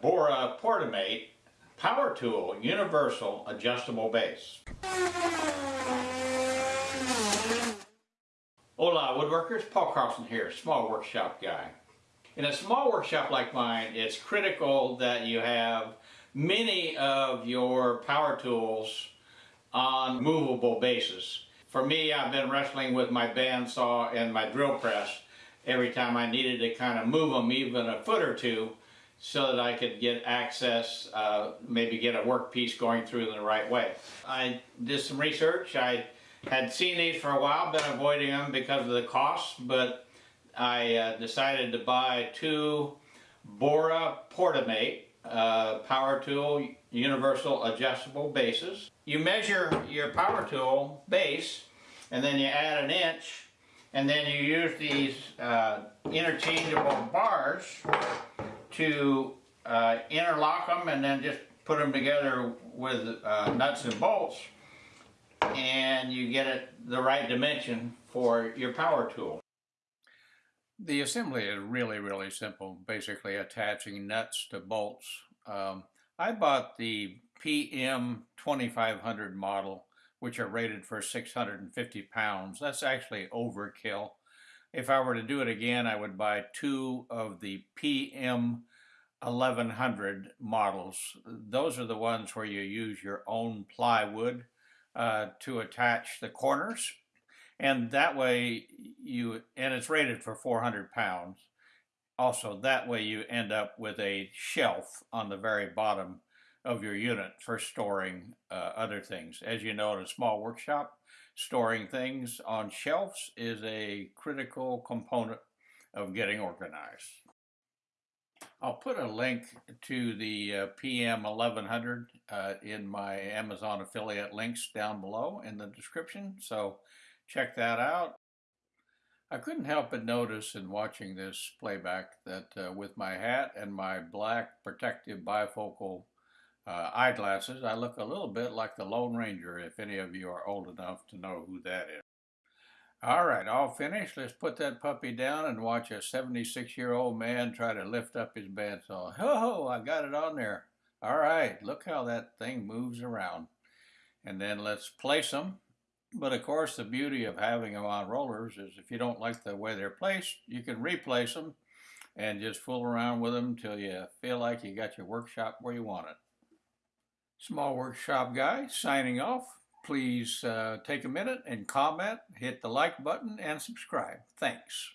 Bora Portamate Power Tool Universal Adjustable Base. Hola woodworkers, Paul Carlson here, small workshop guy. In a small workshop like mine, it's critical that you have many of your power tools on movable bases. For me, I've been wrestling with my bandsaw and my drill press every time I needed to kind of move them even a foot or two so that I could get access, uh, maybe get a workpiece going through in the right way. I did some research. I had seen these for a while, been avoiding them because of the cost, but I uh, decided to buy two Bora Portamate uh, power tool universal adjustable bases. You measure your power tool base and then you add an inch and then you use these uh, interchangeable bars to uh, interlock them and then just put them together with uh, nuts and bolts and you get it the right dimension for your power tool. The assembly is really, really simple, basically attaching nuts to bolts. Um, I bought the PM 2500 model, which are rated for 650 pounds. That's actually overkill. If I were to do it again, I would buy two of the PM 1100 models. Those are the ones where you use your own plywood uh, to attach the corners and that way you and it's rated for 400 pounds also that way you end up with a shelf on the very bottom of your unit for storing uh, other things as you know in a small workshop storing things on shelves is a critical component of getting organized I'll put a link to the uh, PM 1100 uh, in my Amazon affiliate links down below in the description so check that out. I couldn't help but notice in watching this playback that uh, with my hat and my black protective bifocal uh, eyeglasses, I look a little bit like the Lone Ranger if any of you are old enough to know who that is. All right, all finished. Let's put that puppy down and watch a 76-year-old man try to lift up his bandsaw. Ho, I got it on there. All right, look how that thing moves around. And then let's place them but of course, the beauty of having them on rollers is if you don't like the way they're placed, you can replace them and just fool around with them until you feel like you got your workshop where you want it. Small Workshop Guy signing off. Please uh, take a minute and comment, hit the like button, and subscribe. Thanks.